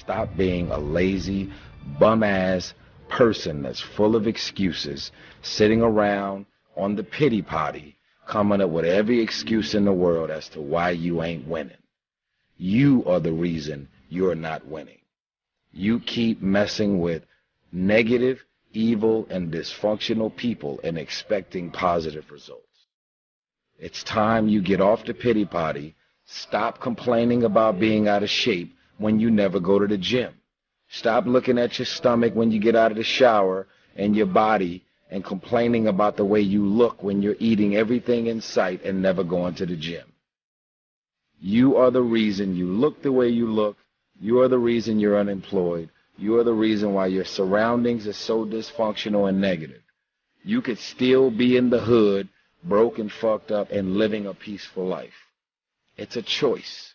Stop being a lazy, bum ass person that's full of excuses, sitting around on the pity potty, coming up with every excuse in the world as to why you ain't winning. You are the reason you're not winning. You keep messing with negative, evil, and dysfunctional people and expecting positive results. It's time you get off the pity potty, stop complaining about being out of shape when you never go to the gym. Stop looking at your stomach when you get out of the shower and your body and complaining about the way you look when you're eating everything in sight and never going to the gym. You are the reason you look the way you look. You are the reason you're unemployed. You are the reason why your surroundings are so dysfunctional and negative. You could still be in the hood, broke and fucked up, and living a peaceful life. It's a choice.